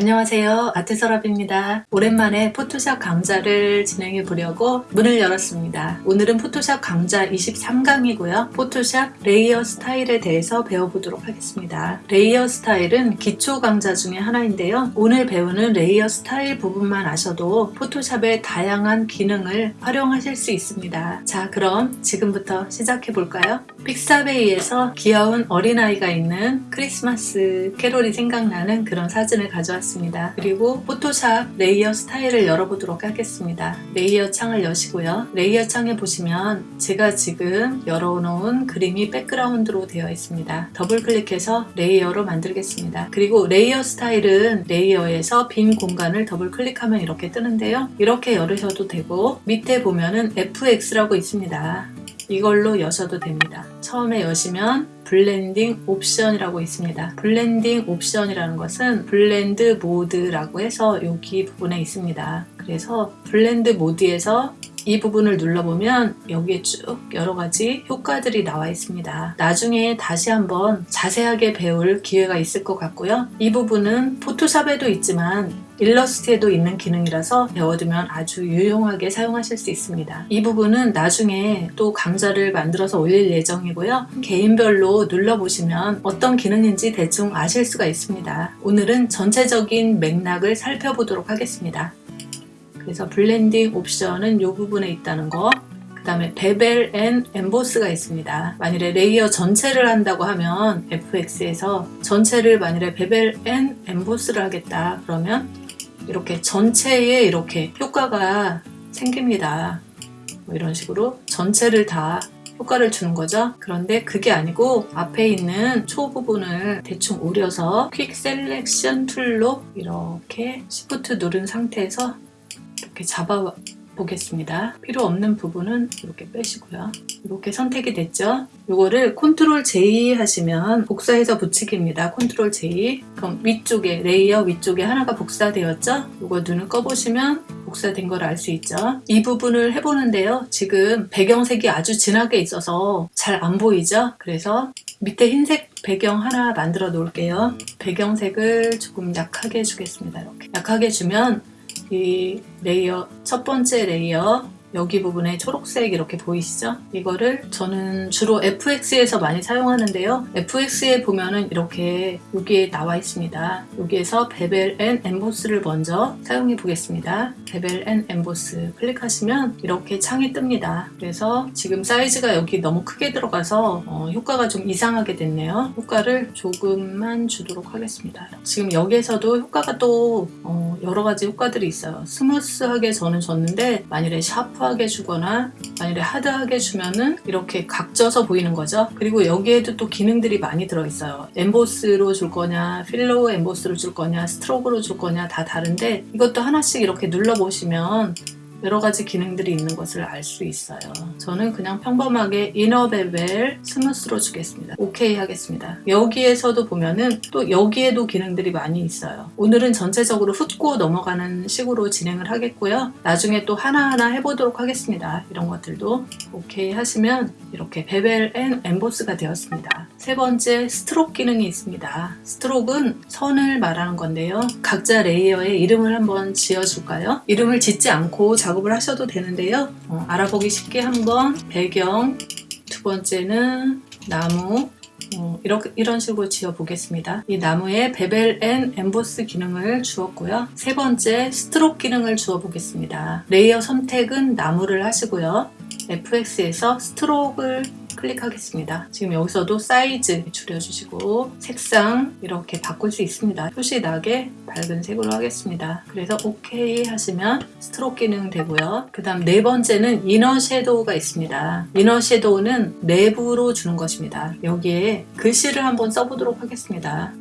안녕하세요. 아트서랍입니다. 오랜만에 포토샵 강좌를 진행해 보려고 문을 열었습니다. 오늘은 포토샵 강좌 23강이고요. 포토샵 layer style에 대해서 배워보도록 하겠습니다. layer style은 기초 강좌 중에 하나인데요. 오늘 배우는 layer style 부분만 아셔도 포토샵의 다양한 기능을 활용하실 수 있습니다. 자 그럼 지금부터 시작해 볼까요? 픽사베이에서 귀여운 어린아이가 있는 크리스마스 캐롤이 생각나는 그런 사진을 가져왔습니다 있습니다. 그리고 포토샵 layer style을 열어보도록 하겠습니다. layer 창을 여시고요. layer 창에 보시면 제가 지금 열어놓은 그림이 background로 되어 있습니다. 더블 클릭해서 layer로 만들겠습니다. 그리고 layer style은 layer에서 빈 공간을 더블 클릭하면 이렇게 뜨는데요. 이렇게 열으셔도 되고 밑에 보면은 FX라고 있습니다. 이걸로 여셔도 됩니다. 처음에 여시면 blending option이라고 있습니다. blending option이라는 것은 blend mode라고 해서 여기 부분에 있습니다. 그래서 blend mode에서 이 부분을 눌러보면 여기에 쭉 여러가지 효과들이 나와 있습니다. 나중에 다시 한번 자세하게 배울 기회가 있을 것 같고요. 이 부분은 포토샵에도 있지만 일러스트에도 있는 기능이라서 배워두면 아주 유용하게 사용하실 수 있습니다. 이 부분은 나중에 또 강좌를 만들어서 올릴 예정이고요. 개인별로 눌러보시면 어떤 기능인지 대충 아실 수가 있습니다. 오늘은 전체적인 맥락을 살펴보도록 하겠습니다. 그래서 blending option은 이 부분에 있다는 거. 그 다음에 bevel and emboss가 있습니다. 만일에 layer 전체를 한다고 하면 FX에서 전체를 만일에 bevel and emboss를 하겠다 그러면 이렇게 전체에 이렇게 효과가 생깁니다. 뭐 이런 식으로 전체를 다 효과를 주는 거죠. 그런데 그게 아니고 앞에 있는 초 부분을 대충 오려서 quick selection tool로 이렇게 shift 누른 상태에서 이렇게 잡아 보겠습니다. 필요 없는 부분은 이렇게 빼시고요. 이렇게 선택이 됐죠? 이거를 control J 하시면 복사해서 붙이기입니다. control J 그럼 위쪽에 layer 위쪽에 하나가 복사되었죠? 이거 눈을 꺼보시면 복사된 걸 알 수 있죠? 이 부분을 해보는데요. 지금 배경색이 아주 진하게 있어서 잘 안 보이죠? 그래서 밑에 흰색 배경 하나 만들어 놓을게요. 배경색을 조금 약하게 주겠습니다. 이렇게 약하게 주면 이 layer 첫 번째 layer 여기 부분에 초록색 이렇게 보이시죠? 이거를 저는 주로 FX에서 많이 사용하는데요. FX에 보면은 이렇게 여기에 나와 있습니다. 여기에서 bevel and emboss를 먼저 사용해 보겠습니다. bevel and emboss 클릭하시면 이렇게 창이 뜹니다. 그래서 지금 사이즈가 여기 너무 크게 들어가서 어, 효과가 좀 이상하게 됐네요. 효과를 조금만 주도록 하겠습니다. 지금 여기에서도 효과가 또 어, 여러 가지 효과들이 있어요. smooth하게 저는 줬는데 만일에 sharp 터프하게 주거나 만일에 hard하게 주면은 이렇게 각져서 보이는 거죠. 그리고 여기에도 또 기능들이 많이 들어있어요. emboss로 줄 거냐 pillow emboss로 줄 거냐 stroke로 줄 거냐 다 다른데 이것도 하나씩 이렇게 눌러보시면 여러 가지 기능들이 있는 것을 알 수 있어요. 저는 그냥 평범하게 inner bevel smooth로 주겠습니다. 오케이 하겠습니다. 여기에서도 보면은 또 여기에도 기능들이 많이 있어요. 오늘은 전체적으로 훑고 넘어가는 식으로 진행을 하겠고요. 나중에 또 하나하나 해보도록 하겠습니다. 이런 것들도 오케이 하시면 이렇게 bevel and emboss가 되었습니다. 세 번째 stroke 기능이 있습니다. stroke은 선을 말하는 건데요. 각자 layer에 이름을 한번 지어줄까요? 이름을 짓지 않고 작업을 하셔도 되는데요. 어, 알아보기 쉽게 한번 배경, 두 번째는 나무, 어, 이렇게, 이런 식으로 지어 보겠습니다. 이 나무에 bevel and emboss 기능을 주었고요. 세 번째 stroke 기능을 주어 보겠습니다. layer 선택은 나무를 하시고요. FX에서 stroke을 클릭하겠습니다. 지금 여기서도 사이즈 줄여주시고 색상 이렇게 바꿀 수 있습니다. 표시 나게 밝은 색으로 하겠습니다. 그래서 OK 하시면 stroke 기능 되고요. 그 다음 네 번째는 inner shadow가 있습니다. inner shadow는 내부로 주는 것입니다. 여기에 글씨를 한번 써보도록 하겠습니다.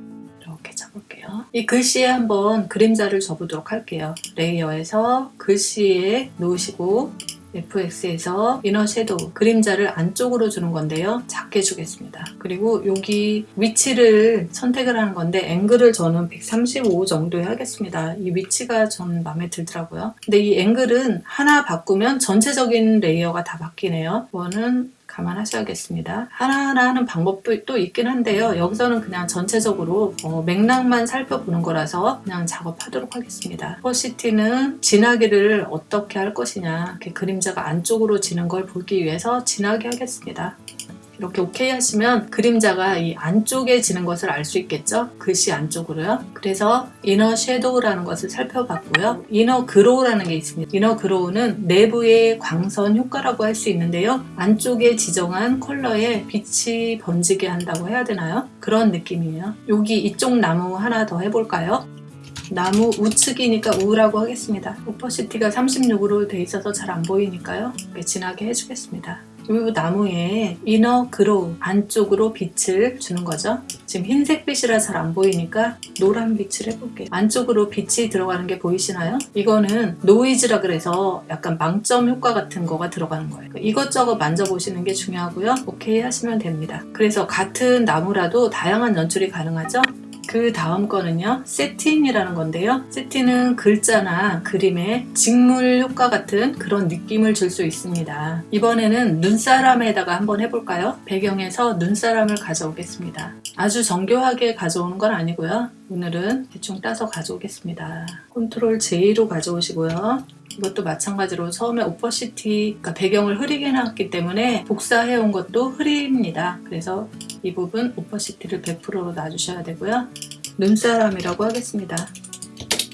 이렇게 잡을게요. 이 글씨에 한번 그림자를 줘보도록 할게요. layer에서 글씨에 놓으시고 FX에서 inner shadow 그림자를 안쪽으로 주는 건데요. 작게 주겠습니다. 그리고 여기 위치를 선택을 하는 건데 앵글을 저는 135 정도에 하겠습니다. 이 위치가 전 마음에 들더라고요. 근데 이 앵글은 하나 바꾸면 전체적인 layer가 다 바뀌네요. 이거는 감안하셔야겠습니다. 하나하나 하는 방법도 또 있긴 한데요. 여기서는 그냥 전체적으로 어, 맥락만 살펴보는 거라서 그냥 작업하도록 하겠습니다. opacity는 진하기를 어떻게 할 것이냐 이렇게 그림자가 안쪽으로 지는 걸 보기 위해서 진하게 하겠습니다. 이렇게 오케이 하시면 그림자가 이 안쪽에 지는 것을 알 수 있겠죠? 글씨 안쪽으로요. 그래서 inner shadow라는 것을 살펴봤고요. inner glow라는 게 있습니다. inner glow는 내부의 광선 효과라고 할 수 있는데요. 안쪽에 지정한 컬러에 빛이 번지게 한다고 해야 되나요? 그런 느낌이에요. 여기 이쪽 나무 하나 더 해볼까요? 나무 우측이니까 우라고 하겠습니다. opacity가 36으로 돼 있어서 잘 안 보이니까요. 진하게 해주겠습니다. 이 나무에 이너 그로우 안쪽으로 빛을 주는 거죠. 지금 흰색 빛이라 잘 안 보이니까 노란 빛을 해볼게요. 안쪽으로 빛이 들어가는 게 보이시나요? 이거는 노이즈라 그래서 약간 망점 효과 같은 거가 들어가는 거예요. 이것저것 만져보시는 게 중요하고요. 오케이 하시면 됩니다. 그래서 같은 나무라도 다양한 연출이 가능하죠. 그 다음 거는요 세틴이라는 건데요. 세틴은 글자나 그림에 직물 효과 같은 그런 느낌을 줄 수 있습니다. 이번에는 눈사람에다가 한번 해볼까요? 배경에서 눈사람을 가져오겠습니다. 아주 정교하게 가져오는 건 아니고요. 오늘은 대충 따서 가져오겠습니다. control J로 가져오시고요 이것도 마찬가지로 처음에 opacity 그러니까 배경을 흐리게 해놨기 때문에 복사해온 것도 흐립니다. 그래서 이 부분 opacity를 100%로 놔주셔야 되고요. 눈사람이라고 하겠습니다.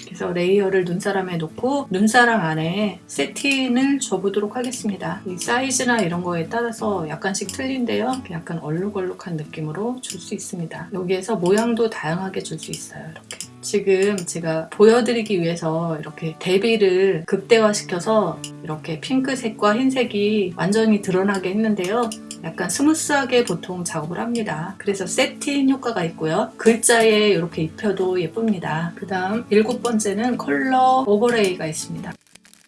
그래서 layer를 눈사람에 놓고 눈사람 안에 세팅을 줘보도록 하겠습니다. 이 사이즈나 이런 거에 따라서 약간씩 틀린데요. 약간 얼룩얼룩한 느낌으로 줄 수 있습니다. 여기에서 모양도 다양하게 줄 수 있어요. 이렇게. 지금 제가 보여드리기 위해서 이렇게 대비를 극대화시켜서 이렇게 핑크색과 흰색이 완전히 드러나게 했는데요. 약간 smooth하게 보통 작업을 합니다. 그래서 satin 효과가 있고요. 글자에 이렇게 입혀도 예쁩니다. 그 다음 일곱 번째는 color overlay가 있습니다.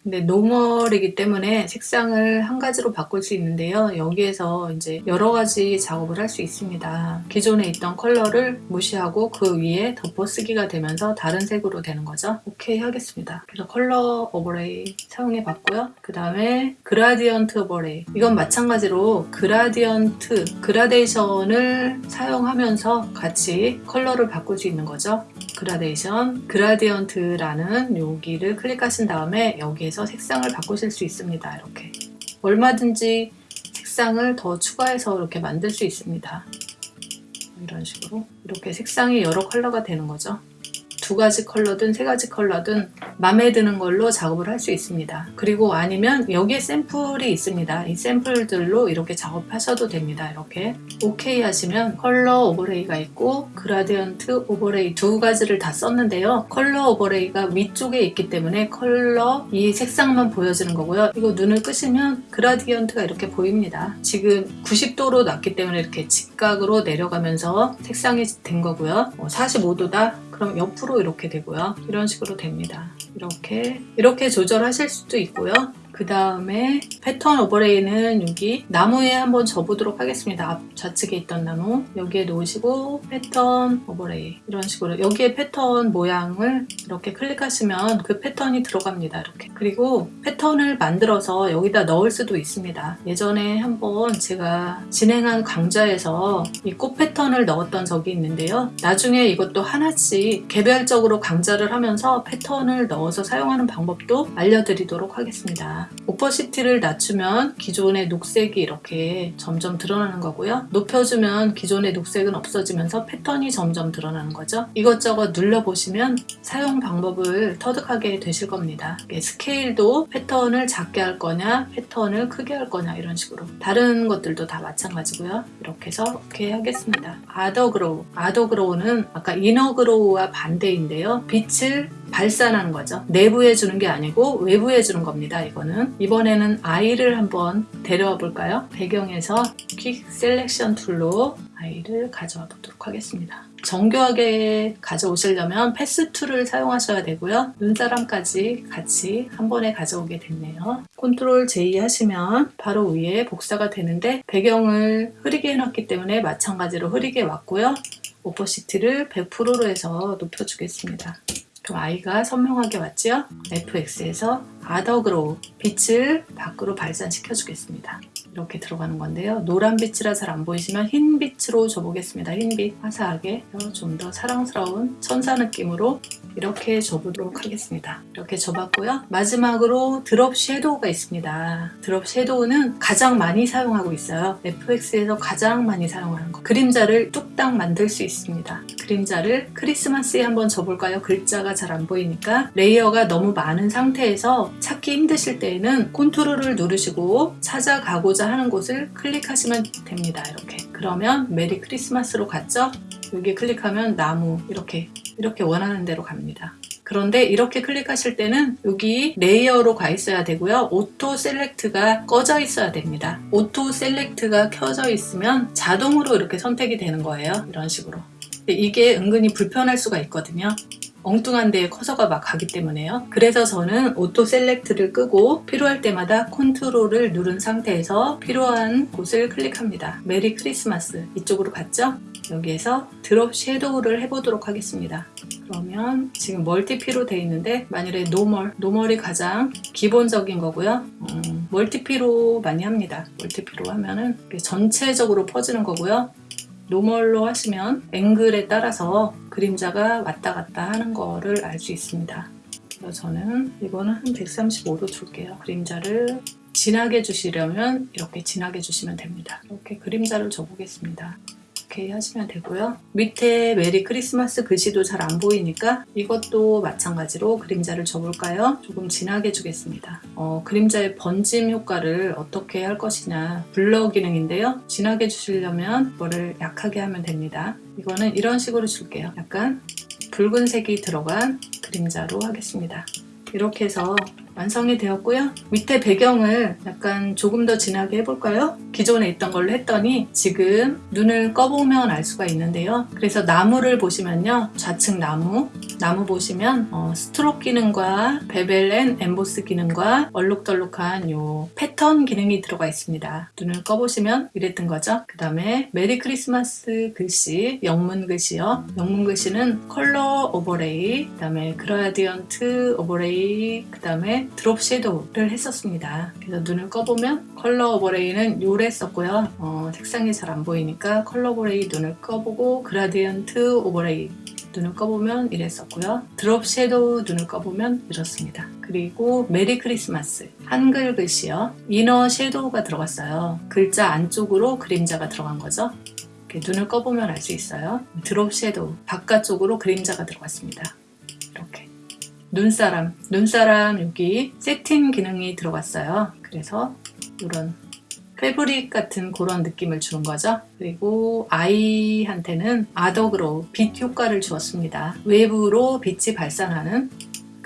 근데 normal이기 때문에 색상을 한 가지로 바꿀 수 있는데요. 여기에서 이제 여러 가지 작업을 할 수 있습니다. 기존에 있던 컬러를 무시하고 그 위에 덮어쓰기가 되면서 다른 색으로 되는 거죠. 오케이 하겠습니다. 그래서 color overlay 사용해 봤고요. 그 다음에 gradient overlay 이건 마찬가지로 gradient, 그라데이션을 사용하면서 같이 컬러를 바꿀 수 있는 거죠. 그라데이션, 그라디언트라는 여기를 클릭하신 다음에 여기에서 색상을 바꾸실 수 있습니다. 이렇게 얼마든지 색상을 더 추가해서 이렇게 만들 수 있습니다. 이런 식으로 이렇게 색상이 여러 컬러가 되는 거죠. 두 가지 컬러든 세 가지 컬러든 마음에 드는 걸로 작업을 할 수 있습니다. 그리고 아니면 여기에 샘플이 있습니다. 이 샘플들로 이렇게 작업하셔도 됩니다. 이렇게 오케이 하시면 color overlay가 있고 gradient overlay 두 가지를 다 썼는데요. color overlay가 위쪽에 있기 때문에 컬러 이 색상만 보여지는 거고요. 이거 눈을 끄시면 gradient가 이렇게 보입니다. 지금 90도로 놨기 때문에 이렇게 직각으로 내려가면서 색상이 된 거고요. 45도다 그럼 옆으로 이렇게 되고요. 이런 식으로 됩니다. 이렇게 이렇게 조절하실 수도 있고요. 그 다음에 pattern overlay는 여기 나무에 한번 줘보도록 하겠습니다. 앞 좌측에 있던 나무 여기에 놓으시고 pattern overlay 이런 식으로 여기에 패턴 모양을 이렇게 클릭하시면 그 패턴이 들어갑니다. 이렇게 그리고 패턴을 만들어서 여기다 넣을 수도 있습니다. 예전에 한번 제가 진행한 강좌에서 이 꽃 패턴을 넣었던 적이 있는데요. 나중에 이것도 하나씩 개별적으로 강좌를 하면서 패턴을 넣어서 사용하는 방법도 알려드리도록 하겠습니다. opacity를 낮추면 기존의 녹색이 이렇게 점점 드러나는 거고요. 높여주면 기존의 녹색은 없어지면서 패턴이 점점 드러나는 거죠. 이것저것 눌러보시면 사용 방법을 터득하게 되실 겁니다. 스케일도 패턴을 작게 할 거냐 패턴을 크게 할 거냐 이런 식으로 다른 것들도 다 마찬가지고요. 이렇게 해서 이렇게 하겠습니다. outer glow outer glow는 아까 inner glow와 반대인데요. 빛을 발산하는 거죠. 내부에 주는 게 아니고 외부에 주는 겁니다. 이거는 이번에는 아이를 한번 데려와 볼까요? 배경에서 quick selection tool로 아이를 가져와 보도록 하겠습니다. 정교하게 가져오시려면 path tool을 사용하셔야 되고요. 눈사람까지 같이 한 번에 가져오게 됐네요. 컨트롤 J 하시면 바로 위에 복사가 되는데 배경을 흐리게 해놨기 때문에 마찬가지로 흐리게 왔고요. opacity를 100%로 해서 높여주겠습니다. 그럼 아이가 선명하게 왔죠? FX에서 outer glow 빛을 밖으로 발산시켜 주겠습니다. 이렇게 들어가는 건데요. 노란 빛이라 잘 안 보이시면 흰 빛으로 줘보겠습니다. 흰 빛 화사하게 좀 더 사랑스러운 천사 느낌으로 이렇게 줘보도록 하겠습니다. 이렇게 줘봤고요. 마지막으로 drop shadow가 있습니다. drop shadow는 가장 많이 사용하고 있어요. FX에서 가장 많이 사용하는 거. 그림자를 뚝딱 만들 수 있습니다. 그림자를 크리스마스에 한번 줘볼까요? 글자가 잘 안 보이니까 layer가 너무 많은 상태에서 찾기 힘드실 때에는 컨트롤을 누르시고 찾아가고자 하는 곳을 클릭하시면 됩니다. 이렇게 그러면 메리 크리스마스로 갔죠? 여기 클릭하면 나무 이렇게 이렇게 원하는 대로 갑니다. 그런데 이렇게 클릭하실 때는 여기 layer로 가 있어야 되고요. auto select가 꺼져 있어야 됩니다. auto select가 켜져 있으면 자동으로 이렇게 선택이 되는 거예요. 이런 식으로. 이게 은근히 불편할 수가 있거든요. 엉뚱한 데에 커서가 막 가기 때문에요. 그래서 저는 auto select를 끄고 필요할 때마다 컨트롤을 누른 상태에서 필요한 곳을 클릭합니다. 메리 크리스마스 이쪽으로 갔죠? 여기에서 drop shadow를 해보도록 하겠습니다. 그러면 지금 multiply로 되어 있는데 만일에 normal, normal이 가장 기본적인 거고요. 음, multiply로 많이 합니다. multiply로 하면은 전체적으로 퍼지는 거고요. normal로 하시면 앵글에 따라서 그림자가 왔다 갔다 하는 거를 알 수 있습니다. 그래서 저는 이거는 한 135도 줄게요. 그림자를 진하게 주시려면 이렇게 진하게 주시면 됩니다. 이렇게 그림자를 줘보겠습니다. 이렇게 하시면 되고요. 밑에 메리 크리스마스 글씨도 잘 안 보이니까 이것도 마찬가지로 그림자를 줘볼까요? 조금 진하게 주겠습니다. 어, 그림자의 번짐 효과를 어떻게 할 것이냐 블러 기능인데요. 진하게 주시려면 이거를 약하게 하면 됩니다. 이거는 이런 식으로 줄게요. 약간 붉은색이 들어간 그림자로 하겠습니다. 이렇게 해서 완성이 되었고요. 밑에 배경을 약간 조금 더 진하게 해볼까요? 기존에 있던 걸로 했더니 지금 눈을 꺼보면 알 수가 있는데요. 그래서 나무를 보시면요. 좌측 나무, 나무 보시면 어, stroke 기능과 bevel and emboss 기능과 얼룩덜룩한 요 패턴 기능이 들어가 있습니다. 눈을 꺼보시면 이랬던 거죠. 그 다음에 메리 크리스마스 글씨, 영문 글씨요. 영문 글씨는 color overlay, 그 다음에 gradient overlay, 그 다음에 drop shadow를 했었습니다. 그래서 눈을 꺼보면 color overlay는 요래 썼고요. 어, 색상이 잘 안 보이니까 color overlay 눈을 꺼보고 gradient overlay 눈을 꺼보면 이랬었고요. drop shadow 눈을 꺼보면 이렇습니다. 그리고 메리 크리스마스 한글 글씨요. inner shadow가 들어갔어요. 글자 안쪽으로 그림자가 들어간 거죠. 눈을 꺼보면 알 수 있어요. drop shadow 바깥쪽으로 그림자가 들어갔습니다. 눈사람 눈사람 여기 satin 기능이 들어갔어요. 그래서 이런 fabric 같은 그런 느낌을 주는 거죠. 그리고 아이한테는 outer glow로 빛 효과를 주었습니다. 외부로 빛이 발산하는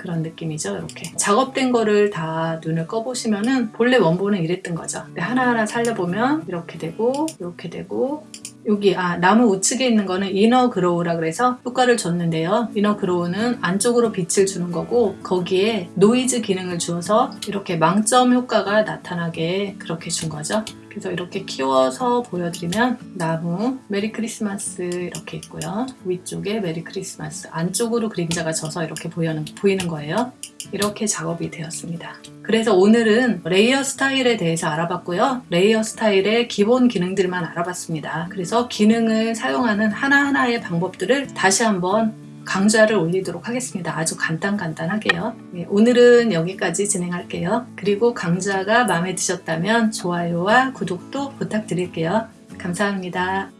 그런 느낌이죠 이렇게 작업된 거를 다 눈을 꺼보시면은 본래 원본은 이랬던 거죠 하나하나 살려보면 이렇게 되고 이렇게 되고 여기 아 나무 우측에 있는 거는 inner glow라 그래서 효과를 줬는데요. inner glow는 안쪽으로 빛을 주는 거고 거기에 노이즈 기능을 주어서 이렇게 망점 효과가 나타나게 그렇게 준 거죠. 그래서 이렇게 키워서 보여드리면 나무 Merry Christmas 이렇게 있고요. 위쪽에 Merry Christmas 안쪽으로 그림자가 져서 이렇게 보이는, 보이는 거예요 이렇게 작업이 되었습니다 그래서 오늘은 layer style에 대해서 알아봤고요 layer style의 기본 기능들만 알아봤습니다 그래서 기능을 사용하는 하나하나의 방법들을 다시 한번 강좌를 올리도록 하겠습니다. 아주 간단간단하게요. 네, 오늘은 여기까지 진행할게요. 그리고 강좌가 마음에 드셨다면 좋아요와 구독도 부탁드릴게요. 감사합니다.